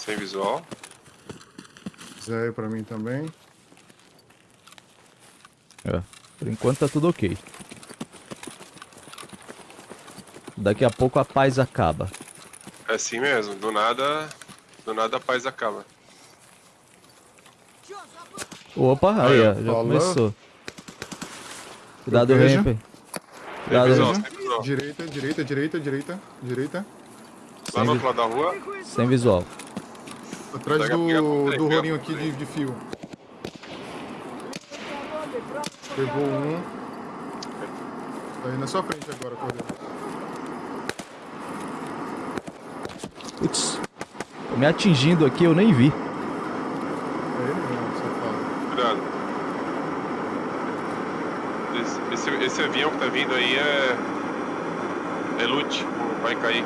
Sem visual. Zero pra mim também. É, por enquanto tá tudo ok. Daqui a pouco a paz acaba. É assim mesmo, do nada. Do nada a paz acaba. Opa, aí, ó, já falou. começou. Cuidado. Ramp. Sem Cuidado, visual, Ramp. sem. Direita, direita, direita, direita, direita. Lá no outro lado da rua. Sem visual. Atrás do, do rolinho aqui de, de fio. Pegou um. Tá aí na sua frente agora, Cordeiro. Putz. Tô me atingindo aqui, eu nem vi. É ele mesmo, safado. Cuidado. Esse, esse, esse avião que tá vindo aí é. É loot, vai cair.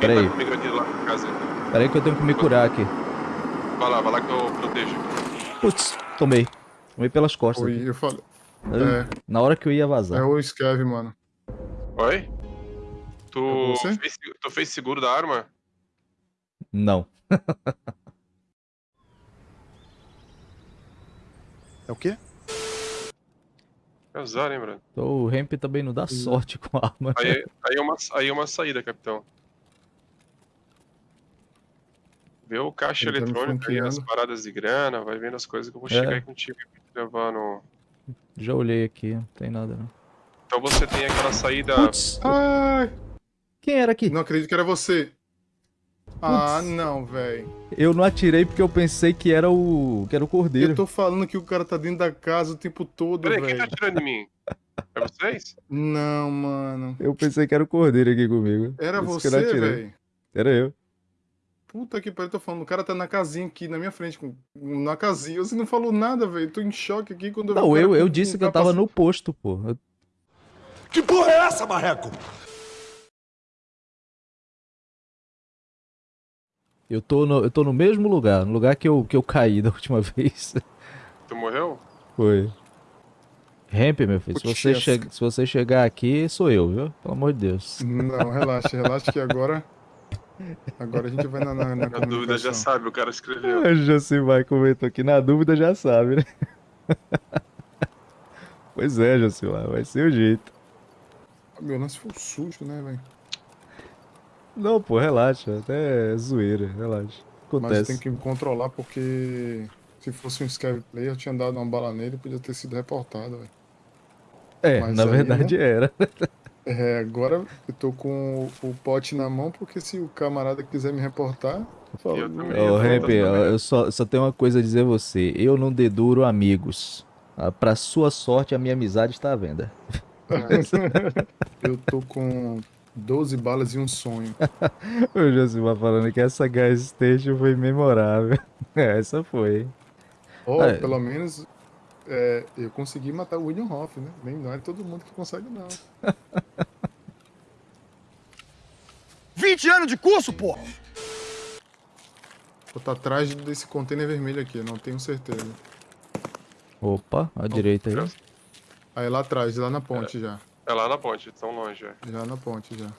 Quem Pera tá aí. comigo aqui lá na casa? Pera aí que eu tenho que me curar aqui. Vai lá, vai lá que eu protejo. Putz, tomei. Tomei pelas costas. Oi, aqui. eu falei. Eu- É, Na hora que eu ia é vazar. o Scav, mano. Oi? Tu você? fez, tu fez seguro da arma? Não. É o quê? É usar, hein, Bruno? Então, o Ramp também não dá sorte com a arma. Aí, aí, é uma, aí é uma saída, capitão. Vê o caixa Ele tá eletrônico aí, as paradas de grana, vai vendo as coisas que eu vou É. chegar aí contigo e no. Já olhei aqui, não tem nada não. Então você tem aquela saída. Putz, Ai, quem era aqui? não acredito que era você. Ah, não, velho. Eu não atirei porque eu pensei que era o. que era o cordeiro. Eu tô falando que o cara tá dentro da casa o tempo todo, Peraí, quem tá velho. atirando em mim? É vocês? Não, mano. Eu pensei que era o cordeiro aqui comigo. Era não você, velho. Era eu. Puta que pariu, eu tô falando. O cara tá na casinha aqui, na minha frente, com- na casinha. Você não falou nada, velho. Tô em choque aqui quando eu Não, eu, eu com- disse que eu tava no posto, pô. Eu- Que porra é essa, marreco? Eu tô, no, eu tô no mesmo lugar, no lugar que eu, que eu caí da última vez. Tu morreu? Foi. Ramp, meu filho, se você, essa. che se você chegar aqui, sou eu, viu? Pelo amor de Deus. Não, relaxa, relaxa que agora. Agora a gente vai na, na, na Na dúvida já sabe, o cara escreveu. O Josimar comentou aqui, na dúvida já sabe, né? pois é, Josimar, vai ser o jeito. Meu lance foi um susto, né, velho? Não, pô, relaxa, até é zoeira, relaxa. Mas Acontece. tem que me controlar porque se fosse um Scav Player, eu tinha dado uma bala nele e podia ter sido reportado, velho. É, mas na aí, verdade era. É, agora eu tô com o, o pote na mão, porque se o camarada quiser me reportar, eu falo, Eu também. Ô, tô Ramp, também. eu só, só tenho uma coisa a dizer a você. Eu não deduro amigos. Ah, Pra sua sorte, a minha amizade está à venda. eu tô com 12 balas e um sonho. O Josimar falando que essa gas station foi memorável. É, essa foi. hein? Ou, É. pelo menos, é, eu consegui matar o William Hoff, né? Nem não é todo mundo que consegue, não. 20 anos de curso, porra! Eu tô atrás desse container vermelho aqui, eu não tenho certeza. Opa, à direita aí. Aí lá atrás, lá na ponte já. É lá na ponte, tão longe. É. Já na ponte já.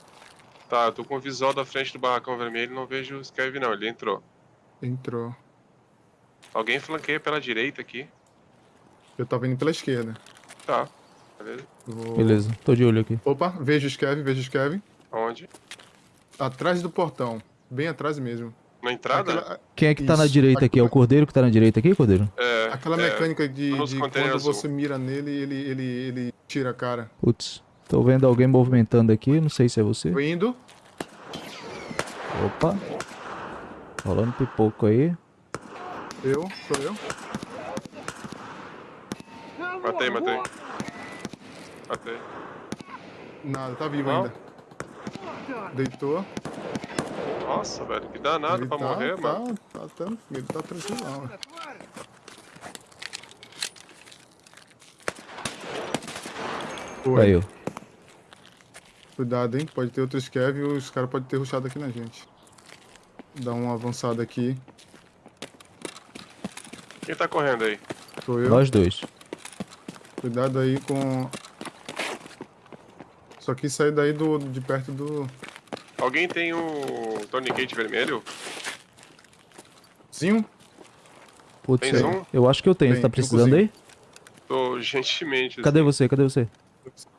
Tá, eu tô com o visual da frente do barracão vermelho não vejo o Scav não, ele entrou. Entrou. Alguém flanqueia pela direita aqui. Eu tava indo pela esquerda. Tá, beleza. Vou- Beleza, tô de olho aqui. Opa, vejo o Scav, vejo o Scav. Aonde? Atrás do portão. Bem atrás mesmo. Na entrada? Aquela, Quem é que tá na Isso, direita aqui? É o cordeiro que tá na direita aqui, cordeiro? É, aquela é, mecânica de, de quando azul. você mira nele, ele, ele, ele tira a cara. Putz, tô vendo alguém movimentando aqui, não sei se é você. Tô indo. Opa. Rolando pipoco aí. Eu, sou eu. Matei, matei. Matei. Nada, tá vivo Não? ainda. Deitou. Nossa, velho, que danado ele pra tá, morrer, tá, mano. Tá, tá, ele tá tranquilão. velho. Foi. Caiu. Cuidado, hein? Pode ter outro Scav e os caras podem ter rushado aqui na gente. Dá uma avançada aqui. Quem tá correndo aí? Sou eu. Nós dois. Cuidado aí com. Só que sair daí do, de perto do. Alguém tem um tourniquet vermelho? Zinho? Putz, Tens eu- um? eu acho que eu tenho. Você Tem, tá eu precisando aí? Tô gentilmente. Cadê assim. você? Cadê você?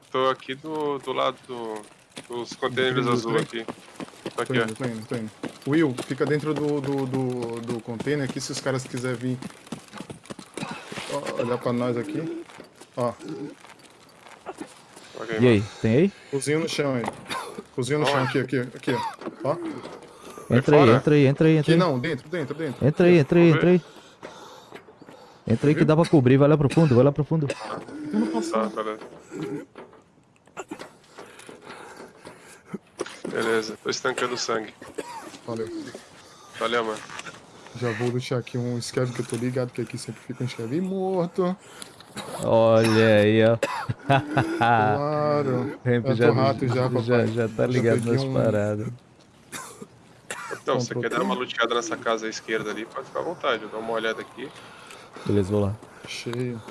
Tô aqui do, do lado do, dos containers Do azul aqui. Tô Tô aqui, ó. indo, tô indo, tô indo. Will, fica dentro do, do, do, do container aqui se os caras quiserem vir olhar pra nós aqui. Ó, Ok, E aí, tem aí? cozinho no chão aí. Cozinho no chão Onde? aqui, aqui, aqui, ó. Entra aí, entra aí, entra aí, entra aqui aí. não, dentro, dentro, dentro. Entra aí, entra aí, entra aí. Entra aí que dá pra cobrir, vai lá pro fundo, vai lá pro fundo. Eu não posso. Tá, beleza. Beleza, tô estancando o sangue. Valeu. Valeu, mano. Já vou deixar aqui um escreve que eu tô ligado que aqui sempre fica um escreve morto. Olha aí, ó. Claro. Ramp já, rato já, papai. já, já tá ligado nas um- paradas. Então, se você quer dar uma luteada nessa casa à esquerda ali, pode ficar à vontade. Eu dou uma olhada aqui. Beleza, vou lá. Cheio.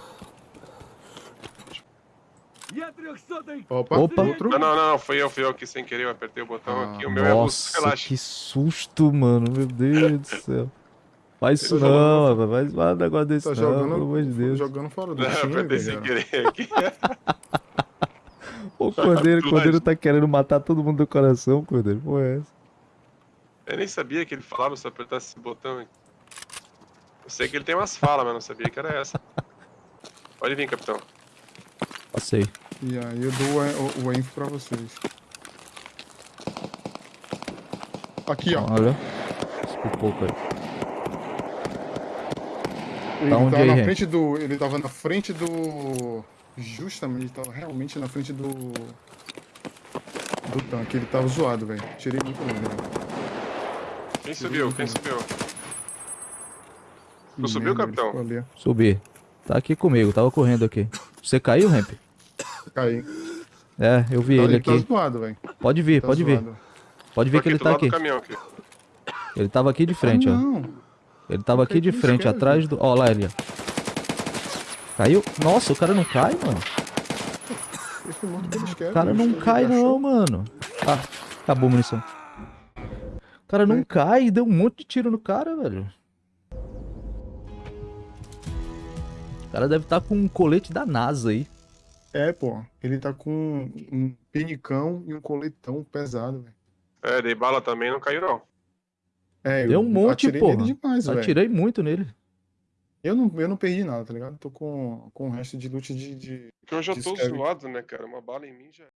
Opa, Opa. outro. Não, não, não, fui eu, fui eu aqui sem querer, eu apertei o botão Ah, aqui. O meu é Nossa, relaxa. que susto, mano. Meu Deus do céu. Faz isso não, rapaz. Faz um negócio desse Tá não, jogando, pelo amor de Deus. jogando fora do time, apertei sem querer aqui. O Cordeiro, o Cordeiro tá querendo matar todo mundo do coração, Cordeiro. Pô, é essa? Eu nem sabia que ele falava se eu apertasse esse botão. aqui. Eu sei que ele tem umas falas, mas não sabia que era essa. Pode vir, capitão. Passei. E aí eu dou o, o, info pra vocês. Aqui, ó. Olha. Espipouco aí. Ele onde tava aí, na Ren? frente do. Ele tava na frente do. Justamente, ele tava realmente na frente do. Do tanque. Ele tava zoado, velho. Tirei muito longe, velho. Quem subiu? Quem subiu? Que subiu, ele capitão? Subi. Tá aqui comigo, tava correndo aqui. Você caiu, Ramp? Caí. É, eu vi Tá- ele tá aqui. zoado, velho. Pode vir, Tá pode vir. zoado. Pode Tô ver que ele tá aqui. caminhão aqui. Ele tava aqui de frente, ah, ó. Não. Ele tava aqui de frente, atrás do. Ó, lá ele, ó. Caiu? Nossa, o cara não cai, mano. O cara não cai, não, mano. Ah, acabou a munição. O cara não Sim. cai, deu um monte de tiro no cara, velho. O cara deve estar com um colete da NASA aí. É, pô. Ele tá com um penicão e um coletão pesado, velho. É, dei bala também, não caiu não. É, Deu eu um monte, atirei porra. nele demais, velho. Atirei muito nele. Eu não, eu não perdi nada, tá ligado? Tô com, com o resto de loot de, de... Porque eu já tô zoado, né, cara? Uma bala em mim já.